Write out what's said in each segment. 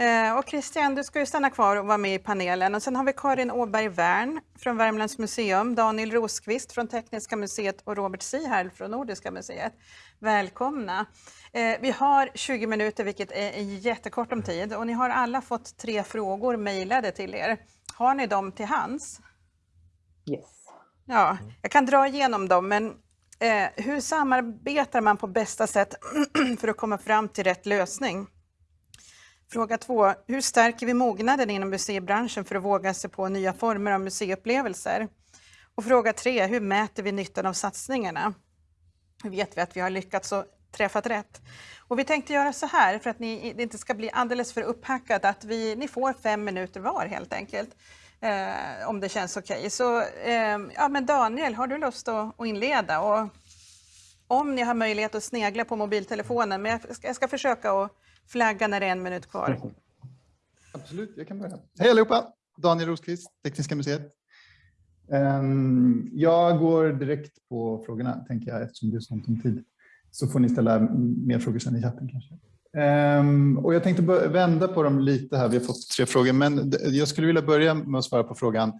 Eh, och Christian, du ska ju stanna kvar och vara med i panelen. Och sen har vi Karin Åberg Wern från Värmlands museum, Daniel Rosqvist från Tekniska museet och Robert Sihärl från Nordiska museet. Välkomna! Eh, vi har 20 minuter, vilket är jättekort om tid. Och ni har alla fått tre frågor mejlade till er. Har ni dem till hands? Yes. Ja, jag kan dra igenom dem, men eh, hur samarbetar man på bästa sätt för att komma fram till rätt lösning? Fråga två, hur stärker vi mognaden inom museibranschen för att våga sig på nya former av museiupplevelser? Och fråga tre, hur mäter vi nyttan av satsningarna? Hur vet vi att vi har lyckats och träffat rätt? Och vi tänkte göra så här för att ni det inte ska bli alldeles för upphackat att vi, ni får fem minuter var helt enkelt. Eh, om det känns okej. Okay. Så eh, ja, men Daniel, har du lust att, att inleda? Och om ni har möjlighet att snegla på mobiltelefonen, men jag ska, jag ska försöka att flagga när det är en minut kvar. Absolut, jag kan börja. Hej allihopa! Daniel Rosqvist, Tekniska museet. Ehm, jag går direkt på frågorna, tänker jag, eftersom det är sånt om tid. Så får ni ställa mer frågor sen i chatten kanske. Ehm, och jag tänkte vända på dem lite här. Vi har fått tre frågor, men jag skulle vilja börja med att svara på frågan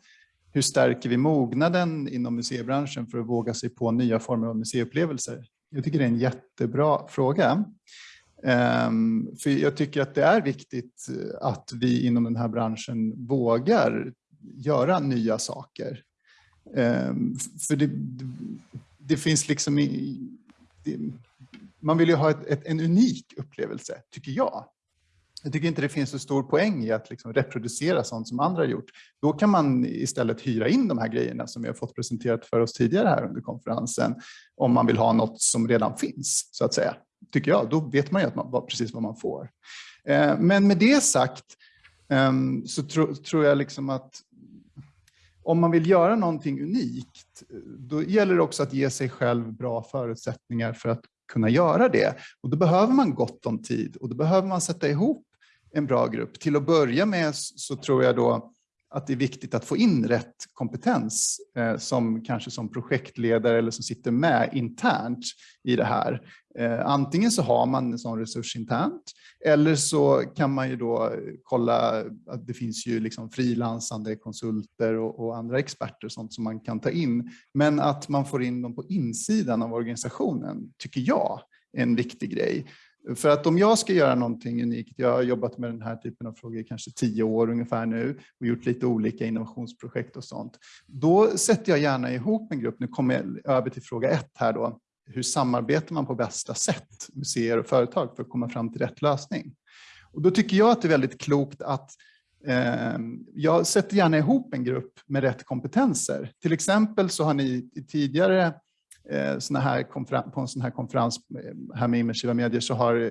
hur stärker vi mognaden inom museibranschen för att våga sig på nya former av museiupplevelser? Jag tycker det är en jättebra fråga. Ehm, för jag tycker att det är viktigt eh, att vi inom den här branschen vågar göra nya saker. Ehm, för det, det finns liksom... Det, man vill ju ha ett, ett, en unik upplevelse, tycker jag. Jag tycker inte det finns så stor poäng i att liksom reproducera sånt som andra har gjort. Då kan man istället hyra in de här grejerna som vi har fått presenterat för oss tidigare här under konferensen, om man vill ha något som redan finns, så att säga tycker jag. Då vet man ju att man, precis vad man får. Eh, men med det sagt ehm, så tro, tror jag liksom att om man vill göra någonting unikt, då gäller det också att ge sig själv bra förutsättningar för att kunna göra det. Och då behöver man gott om tid och då behöver man sätta ihop en bra grupp. Till att börja med så tror jag då att det är viktigt att få in rätt kompetens eh, som kanske som projektledare eller som sitter med internt i det här. Eh, antingen så har man en sån resurs internt eller så kan man ju då kolla att det finns ju liksom frilansande konsulter och, och andra experter och sånt som man kan ta in. Men att man får in dem på insidan av organisationen tycker jag är en viktig grej. För att om jag ska göra någonting unikt, jag har jobbat med den här typen av frågor i kanske tio år ungefär nu och gjort lite olika innovationsprojekt och sånt. Då sätter jag gärna ihop en grupp, nu kommer jag över till fråga ett här då, hur samarbetar man på bästa sätt, museer och företag, för att komma fram till rätt lösning? Och då tycker jag att det är väldigt klokt att eh, jag sätter gärna ihop en grupp med rätt kompetenser. Till exempel så har ni tidigare Eh, såna här på en sån här konferens eh, här med immersiva medier så har eh,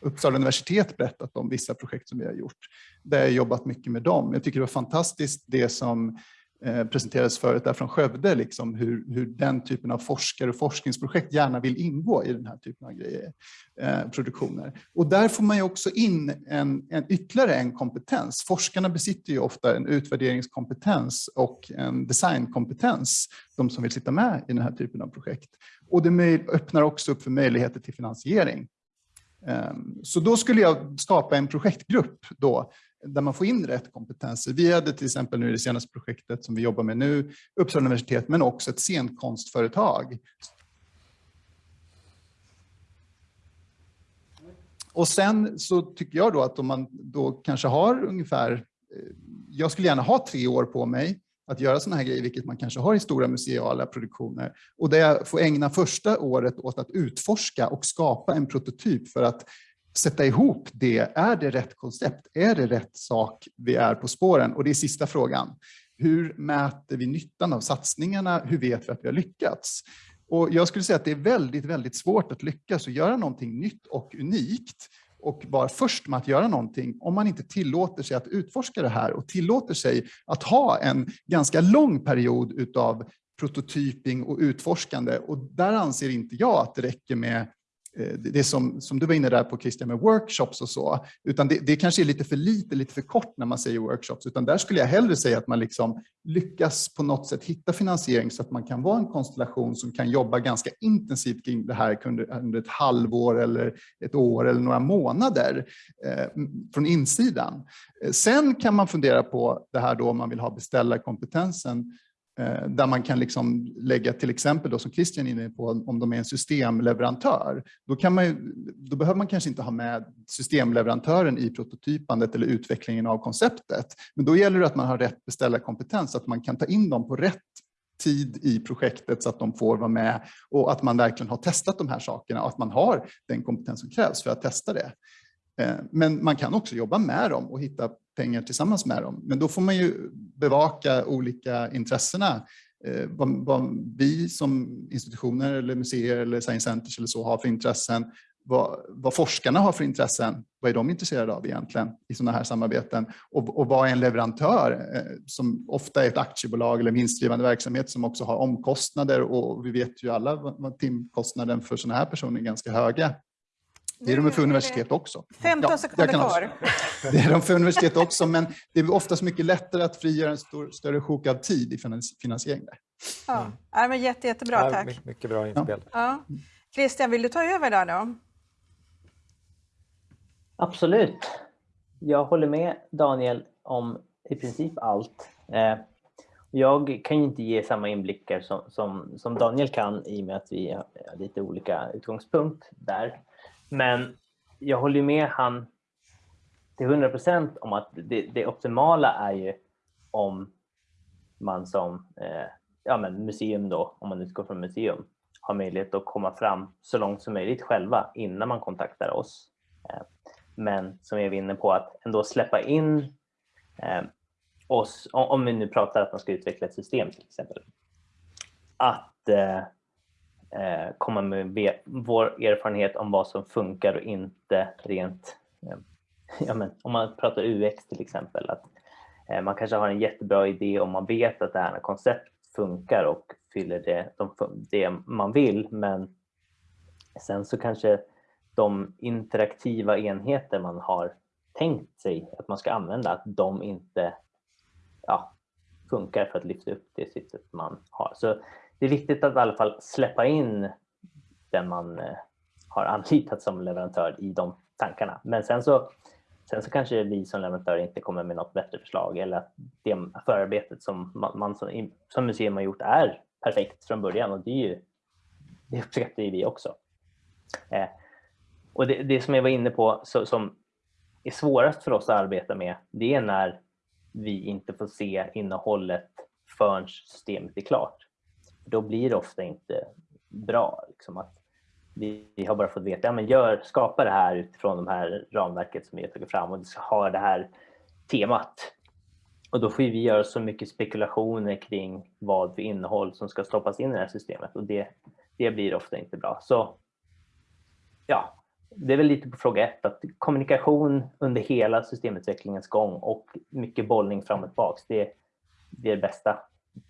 Uppsala universitet berättat om vissa projekt som vi har gjort. Där jag jobbat mycket med dem. Jag tycker det var fantastiskt det som Eh, presenterades förut där från Skövde, liksom hur, hur den typen av forskare och forskningsprojekt gärna vill ingå i den här typen av grejer, eh, produktioner. Och där får man ju också in en, en, ytterligare en kompetens. Forskarna besitter ju ofta en utvärderingskompetens och en designkompetens, de som vill sitta med i den här typen av projekt. Och det öppnar också upp för möjligheter till finansiering. Ehm, så då skulle jag skapa en projektgrupp då där man får in rätt kompetenser. Vi hade till exempel nu i det senaste projektet som vi jobbar med nu, Uppsala universitet, men också ett scenkonstföretag. Och sen så tycker jag då att om man då kanske har ungefär, eh, jag skulle gärna ha tre år på mig att göra sådana här grejer, vilket man kanske har i stora museala produktioner. Och där jag får ägna första året åt att utforska och skapa en prototyp för att sätta ihop det. Är det rätt koncept? Är det rätt sak vi är på spåren? Och det är sista frågan. Hur mäter vi nyttan av satsningarna? Hur vet vi att vi har lyckats? Och jag skulle säga att det är väldigt, väldigt svårt att lyckas och göra någonting nytt och unikt och vara först med att göra någonting om man inte tillåter sig att utforska det här och tillåter sig att ha en ganska lång period utav prototyping och utforskande. Och där anser inte jag att det räcker med Eh, det som, som du var inne där på Christian med workshops och så, utan det, det kanske är lite för lite, lite för kort när man säger workshops, utan där skulle jag hellre säga att man liksom lyckas på något sätt hitta finansiering så att man kan vara en konstellation som kan jobba ganska intensivt kring det här under ett halvår eller ett år eller några månader eh, från insidan. Eh, sen kan man fundera på det här då om man vill ha beställarkompetensen Eh, där man kan liksom lägga till exempel då, som Christian är inne på, om de är en systemleverantör, då, kan man, då behöver man kanske inte ha med systemleverantören i prototypandet eller utvecklingen av konceptet. Men då gäller det att man har rätt beställarkompetens, att man kan ta in dem på rätt tid i projektet så att de får vara med och att man verkligen har testat de här sakerna och att man har den kompetens som krävs för att testa det. Eh, men man kan också jobba med dem och hitta pengar tillsammans med dem. Men då får man ju bevaka olika intressena. Eh, vad, vad vi som institutioner eller museer eller science centers eller så har för intressen. Vad, vad, forskarna har för intressen. Vad är de intresserade av egentligen i sådana här samarbeten? Och, och vad är en leverantör eh, som ofta är ett aktiebolag eller vinstdrivande verksamhet som också har omkostnader och vi vet ju alla vad timkostnaden för sådana här personer är ganska höga. Det är de för universitet också. 15 ja, sekunder kvar. Det är de för universitet också, men det är oftast mycket lättare att frigöra en stor, större sjok av tid i finansiering. Där. Ja, ja men jätte, jättebra, tack. Ja, mycket bra inspel. Ja. Christian, vill du ta över där då? Absolut. Jag håller med Daniel om i princip allt. Eh, jag kan inte ge samma inblickar som, som, som Daniel kan i och med att vi har lite olika utgångspunkt där. Men jag håller med han till 100 procent om att det, det, optimala är ju om man som eh, ja, men museum då, om man utgår från museum, har möjlighet att komma fram så långt som möjligt själva innan man kontaktar oss. Eh, men som jag var inne på, att ändå släppa in eh, oss, om, om vi nu pratar att man ska utveckla ett system till exempel, att eh, Eh, komma med vår erfarenhet om vad som funkar och inte rent, eh, ja, men, om man pratar UX till exempel, att eh, man kanske har en jättebra idé om man vet att det här konceptet funkar och fyller det, de, det man vill, men sen så kanske de interaktiva enheter man har tänkt sig att man ska använda, att de inte ja, funkar för att lyfta upp det syftet man har. Så det är viktigt att i alla fall släppa in den man eh, har anlitat som leverantör i de tankarna. Men sen så, sen så kanske vi som leverantör inte kommer med något bättre förslag eller att det förarbetet som man som, som museum har gjort är perfekt från början och det, är ju, det uppskattar ju vi också. Eh, och det, det, som jag var inne på så, som är svårast för oss att arbeta med det är när vi inte får se innehållet förrän systemet är klart då blir det ofta inte bra. Liksom att vi, vi har bara fått veta, ja, men gör, skapa det här utifrån de här ramverket som vi har tagit fram och det ska ha det här temat. Och då får vi göra så mycket spekulationer kring vad för innehåll som ska stoppas in i det här systemet och det, det blir ofta inte bra. Så ja, det är väl lite på fråga ett, att kommunikation under hela systemutvecklingens gång och mycket bollning fram och tillbaka, det, det är det bästa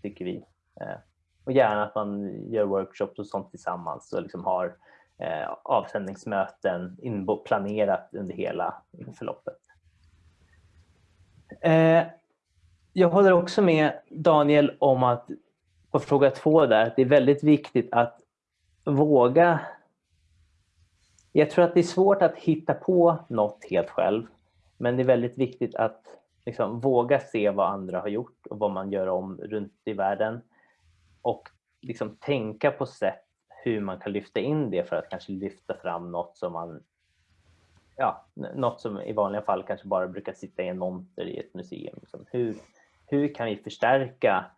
tycker vi. Eh, och gärna att man gör workshops och sånt tillsammans och liksom har eh, avsändningsmöten planerat under hela förloppet. Eh, jag håller också med Daniel om att på fråga två där, att det är väldigt viktigt att våga jag tror att det är svårt att hitta på något helt själv, men det är väldigt viktigt att liksom våga se vad andra har gjort och vad man gör om runt i världen och liksom tänka på sätt hur man kan lyfta in det för att kanske lyfta fram något som man ja, något som i vanliga fall kanske bara brukar sitta i en monter i ett museum. Liksom. Hur, hur kan vi förstärka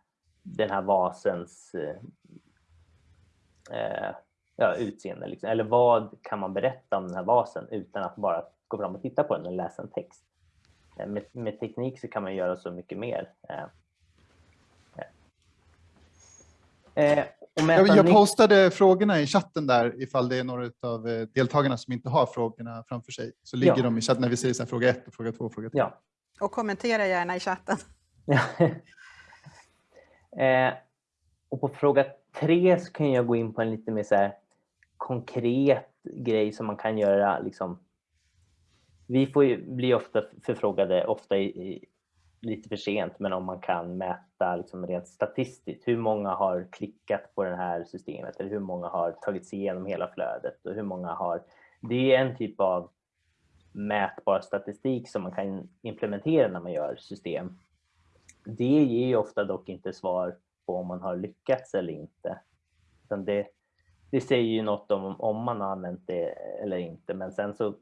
den här vasens eh, eh, ja, utseende? Liksom? Eller vad kan man berätta om den här vasen utan att bara gå fram och titta på den och läsa en text? Eh, med, med teknik så kan man göra så mycket mer. Eh. Eh, jag, postade frågorna i chatten där ifall det är några av eh, deltagarna som inte har frågorna framför sig. Så ligger ja. de i chatten när vi säger så här, fråga ett och fråga två fråga tre. Ja. Och kommentera gärna i chatten. Ja. eh, och på fråga tre så kan jag gå in på en lite mer så här konkret grej som man kan göra. Liksom. Vi får ju, blir ofta förfrågade, ofta i, i, lite för sent, men om man kan mäta liksom rent statistiskt. Hur många har klickat på det här systemet eller hur många har tagit sig igenom hela flödet och hur många har... Det är en typ av mätbar statistik som man kan implementera när man gör system. Det ger ju ofta dock inte svar på om man har lyckats eller inte. det, det säger ju något om om man har använt det eller inte, men sen så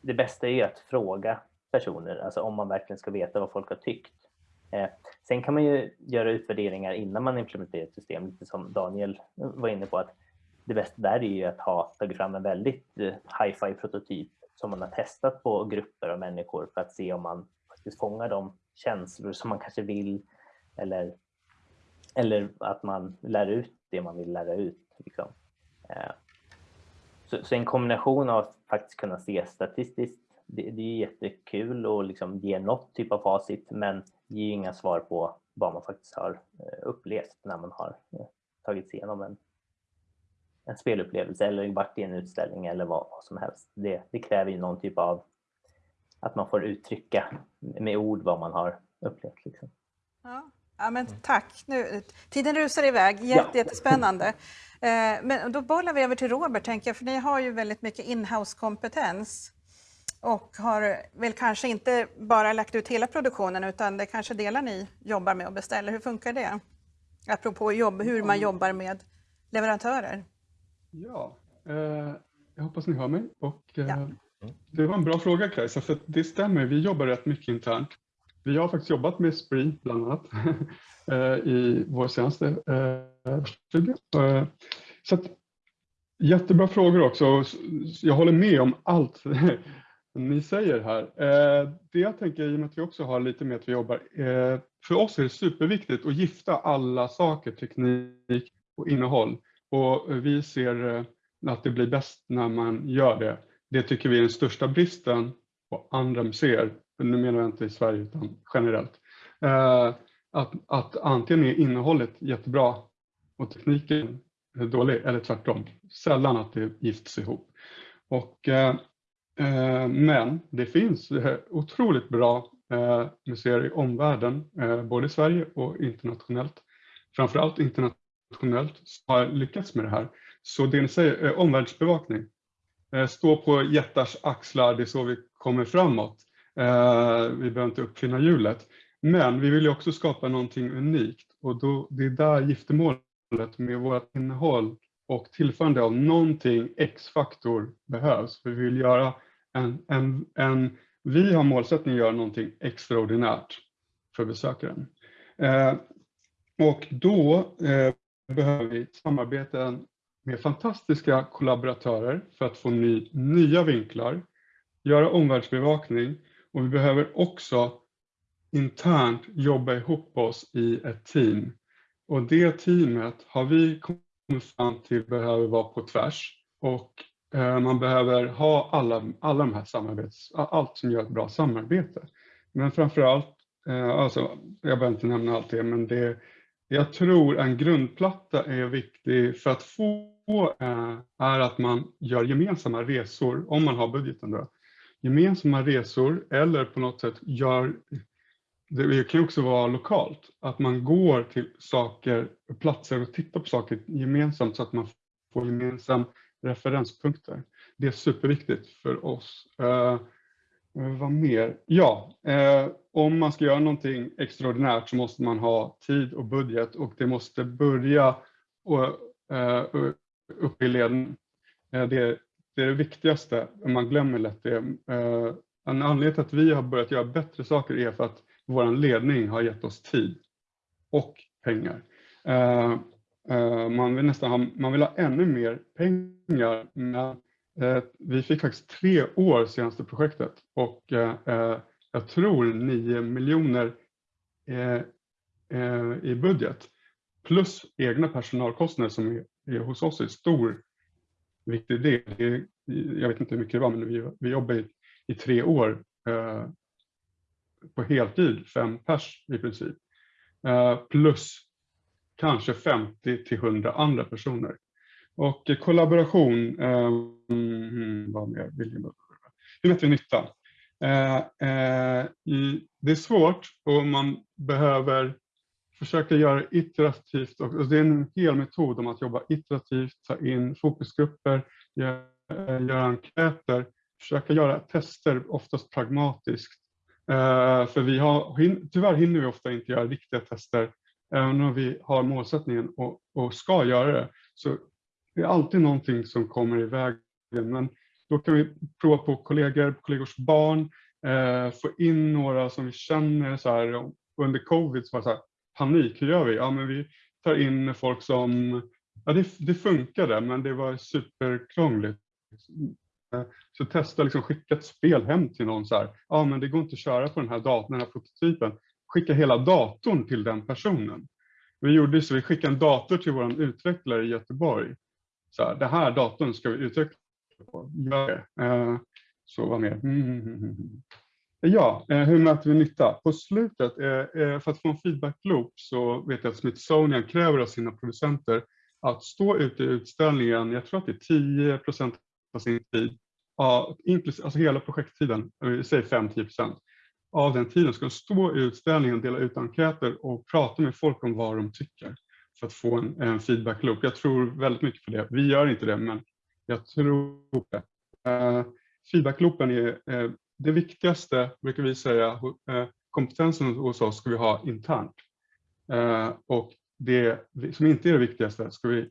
det bästa är ju att fråga personer, alltså om man verkligen ska veta vad folk har tyckt. Eh, sen kan man ju göra utvärderingar innan man implementerar ett system, lite som Daniel var inne på, att det bästa där är ju att ha tagit fram en väldigt eh, hi-fi prototyp som man har testat på grupper av människor för att se om man faktiskt fångar de känslor som man kanske vill eller, eller att man lär ut det man vill lära ut. Liksom. Eh, så, så, en kombination av att faktiskt kunna se statistiskt, det, det är jättekul och liksom ge något typ av facit men ger inga svar på vad man faktiskt har eh, upplevt när man har eh, tagit sig igenom en, en spelupplevelse eller varit i en utställning eller vad, vad som helst. Det, det, kräver ju någon typ av att man får uttrycka med ord vad man har upplevt. Liksom. Ja. Ja, men tack. Nu, tiden rusar iväg. Jätte, ja. Jättespännande. Eh, men då bollar vi över till Robert, tänker jag, för ni har ju väldigt mycket inhouse-kompetens och har väl kanske inte bara lagt ut hela produktionen utan det kanske delar ni jobbar med och beställer. Hur funkar det? Apropå jobb, hur man jobbar med leverantörer. Ja, eh, jag hoppas ni hör mig. Och, eh, ja. Det var en bra fråga Kajsa, för det stämmer, vi jobbar rätt mycket internt. Vi har faktiskt jobbat med Spree bland annat eh, i vår senaste eh, studie. Eh, så att, jättebra frågor också. Jag håller med om allt ni säger här. Eh, det jag tänker, i och med att vi också har lite med att vi jobbar, eh, för oss är det superviktigt att gifta alla saker, teknik och innehåll. Och vi ser eh, att det blir bäst när man gör det. Det tycker vi är den största bristen på andra museer nu menar jag inte i Sverige utan generellt, att, att antingen är innehållet jättebra och tekniken är dålig eller tvärtom. Sällan att det gifts ihop. Och, Eh, men det finns eh, otroligt bra eh, museer i omvärlden, både i Sverige och internationellt. Framförallt internationellt som har lyckats med det här. Så det ni säger, omvärldsbevakning. Stå på jättars axlar, det är så vi kommer framåt. Vi behöver inte uppfinna hjulet. Men vi vill också skapa någonting unikt och då, det är där giftermålet med vårt innehåll och tillförande av någonting X-faktor behövs. För vi vill göra en, en, en, vi har målsättningen att göra någonting extraordinärt för besökaren. Eh, och då eh, behöver vi samarbeten med fantastiska kollaboratörer för att få ny, nya vinklar, göra omvärldsbevakning och vi behöver också internt jobba ihop oss i ett team. Och det teamet har vi kommit fram till behöver vara på tvärs. Och Eh, man behöver ha alla, alla de här samarbets, allt som gör ett bra samarbete. Men framförallt, allt, alltså, jag behöver inte nämna allt det, men det, jag tror en grundplatta är viktig för att få eh, är att man gör gemensamma resor, om man har budgeten då, gemensamma resor eller på något sätt gör, det kan också vara lokalt, att man går till saker, platser och tittar på saker gemensamt så att man får gemensamt referenspunkter. Det är superviktigt för oss. Eh, eh, vad mer? Ja, eh, om man ska göra någonting extraordinärt så måste man ha tid och budget och det måste börja och, eh, upp i leden. Eh, det, det är det viktigaste, man glömmer lätt det. Eh, en anledning till att vi har börjat göra bättre saker är för att vår ledning har gett oss tid och pengar. Eh, Eh, man vill nästan ha, man vill ha ännu mer pengar, men eh, vi fick faktiskt tre år senaste projektet och eh, jag tror 9 miljoner i budget plus egna personalkostnader som är hos oss är stor viktig del. Jag vet inte hur mycket det var, men vi, jobbade i, tre år på heltid, fem pers i princip. Plus kanske 50 till 100 andra personer. Och kollaboration, eh, vad mer vill jag Hur mäter vi nytta? Eh, eh, det är svårt och man behöver försöka göra iterativt. Och, och det är en hel metod om att jobba iterativt, ta in fokusgrupper, göra, eh, göra enkäter, försöka göra tester, oftast pragmatiskt. Eh, för vi har, hin, tyvärr hinner vi ofta inte göra riktiga tester, även om vi har målsättningen och, och ska göra det. Så det är alltid någonting som kommer i vägen. Men då kan vi prova på kollegor, kollegors barn, eh, få in några som vi känner så här, under covid, så var det så här, panik, hur gör vi? Ja, men vi tar in folk som, ja det, det funkade, men det var superkrångligt. Så testa liksom skicka ett spel hem till någon så här, ja men det går inte att köra på den här datorn, den här prototypen. Skicka hela datorn till den personen. Vi gjorde så, vi skickade en dator till vår utvecklare i Göteborg. Så här, det här datorn ska vi utveckla på, Ja, eh, så vad mer? Mm, mm, mm, ja, eh, hur mäter vi nytta? På slutet, eh, för att få en feedback loop så vet jag att Smithsonian kräver av sina producenter att stå ute i utställningen, jag tror att det är 10 procent av sin tid, alltså hela projekttiden, säg 5-10 procent av den tiden ska de stå i utställningen, dela ut enkäter och prata med folk om vad de tycker för att få en, en feedback loop. Jag tror väldigt mycket på det. Vi gör inte det, men jag tror det. Uh, feedback loopen är uh, det viktigaste, brukar vi säga, uh, kompetensen hos oss ska vi ha internt. Och det som inte är det viktigaste ska vi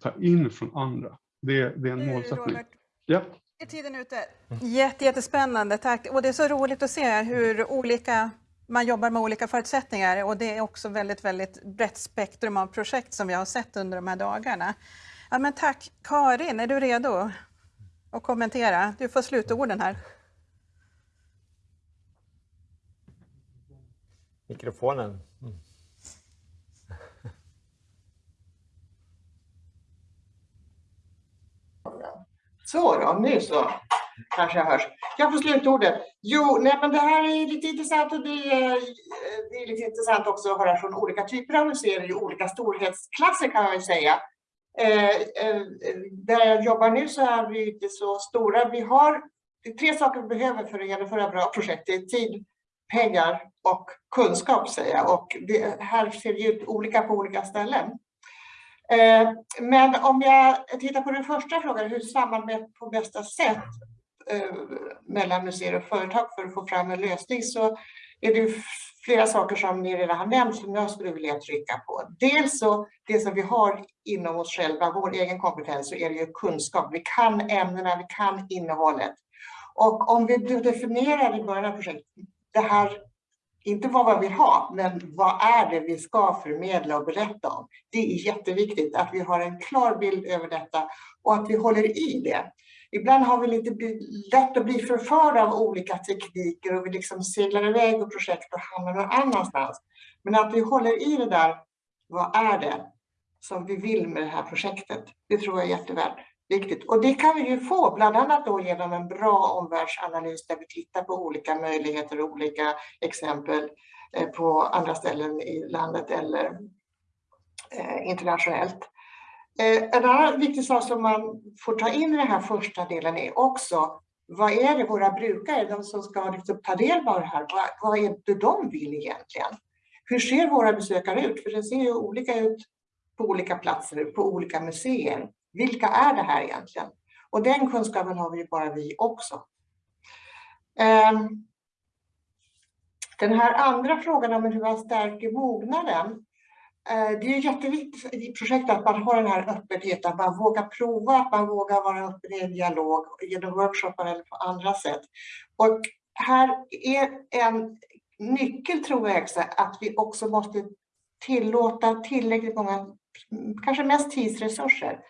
ta in från andra. Det, det är en målsättning. Ja. Är tiden ute? Jätte, jättespännande, tack. Och det är så roligt att se hur olika man jobbar med olika förutsättningar och det är också väldigt, väldigt brett spektrum av projekt som vi har sett under de här dagarna. Ja, men tack. Karin, är du redo att kommentera? Du får slutorden här. Mikrofonen. Mm. Så då, nu så kanske jag hörs. Jag får slutordet. Jo, nej, men det här är lite intressant och det är, eh, det är lite intressant också att höra från olika typer av museer i olika storhetsklasser kan man väl säga. Eh, eh, där jag jobbar nu så är vi inte så stora. Vi har tre saker vi behöver för att genomföra bra projekt. Det är tid, pengar och kunskap säger jag. Och det här ser det ut olika på olika ställen. Eh, men om jag tittar på den första frågan, hur samarbetar på bästa sätt eh, mellan museer och företag för att få fram en lösning så är det flera saker som ni redan har nämnt som jag skulle vilja trycka på. Dels så det som vi har inom oss själva, vår egen kompetens, så är det ju kunskap. Vi kan ämnena, vi kan innehållet. Och om vi definierar i början av projektet, det här inte vad man vill ha, men vad är det vi ska förmedla och berätta om? Det är jätteviktigt att vi har en klar bild över detta och att vi håller i det. Ibland har vi lite lätt att bli förförda av olika tekniker och vi liksom seglar iväg och projekt och hamnar någon annanstans. Men att vi håller i det där, vad är det som vi vill med det här projektet? Det tror jag är jättevärt viktigt. Och det kan vi ju få, bland annat då genom en bra omvärldsanalys där vi tittar på olika möjligheter och olika exempel eh, på andra ställen i landet eller eh, internationellt. Eh, en annan viktig sak som man får ta in i den här första delen är också vad är det våra brukare, de som ska liksom ta del av det här, vad, vad är det de vill egentligen? Hur ser våra besökare ut? För det ser ju olika ut på olika platser, på olika museer. Vilka är det här egentligen? Och den kunskapen har vi bara vi också. Ehm, den här andra frågan om hur man stärker mognaden. Eh, det är jätteviktigt i projektet att man har den här öppenheten, att man vågar prova, att man vågar vara öppen i en dialog genom workshoppar eller på andra sätt. Och här är en nyckel tror jag också att vi också måste tillåta tillräckligt många, kanske mest tidsresurser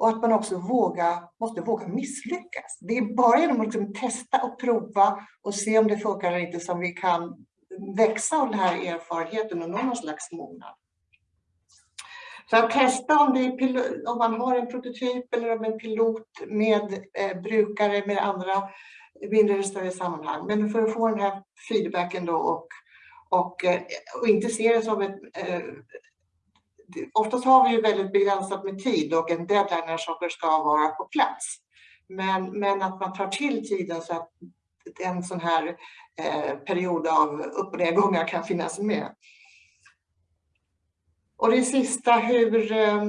och att man också våga, måste våga misslyckas. Det är bara genom att liksom testa och prova och se om det funkar eller inte som vi kan växa av den här erfarenheten och nå någon slags mognad. Så att testa om, det är om man har en prototyp eller om en pilot med eh, brukare med andra mindre eller större sammanhang. Men för att få den här feedbacken då och, och, eh, och inte se det som ett eh, oftast har vi ju väldigt begränsat med tid och en deadline när saker ska vara på plats. Men, men att man tar till tiden så att en sån här eh, period av upp och nedgångar kan finnas med. Och det sista, hur eh,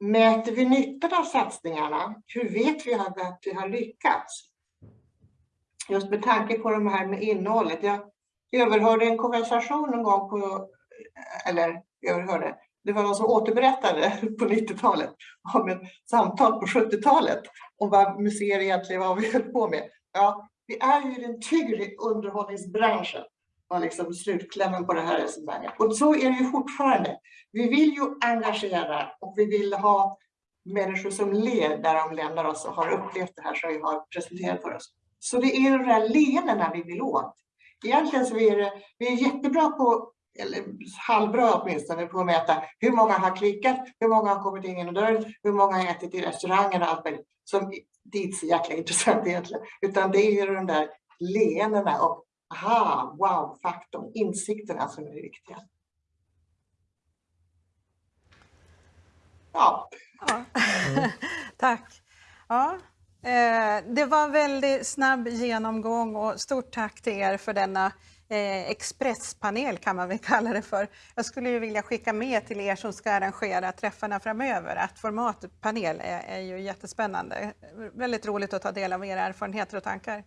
mäter vi nyttan av satsningarna? Hur vet vi att vi har lyckats? Just med tanke på det här med innehållet. Jag överhörde en konversation en gång på, eller överhörde, det var någon som återberättade på 90-talet om ett samtal på 70-talet om vad museer egentligen var vi höll på med. Ja, vi är ju i den tyngre underhållningsbranschen var liksom slutklämmen på det här resonemanget. Och så är det ju fortfarande. Vi vill ju engagera och vi vill ha människor som ler där de lämnar oss och har upplevt det här som vi har presenterat för oss. Så det är de där leendena vi vill åt. Egentligen så är det, vi är jättebra på, eller halvbra åtminstone, på att mäta hur många har klickat, hur många har kommit in genom dörren, hur många har ätit i restaurangen och allt möjligt. Som det är inte så jäkla intressant egentligen, utan det är ju de där leendena och aha, wow-faktorn, insikterna som är det viktiga. Ja. ja. Mm. Tack. Ja, Eh, det var en väldigt snabb genomgång och stort tack till er för denna eh, expresspanel kan man väl kalla det för. Jag skulle ju vilja skicka med till er som ska arrangera träffarna framöver att formatet panel är, är ju jättespännande. Väldigt roligt att ta del av era erfarenheter och tankar.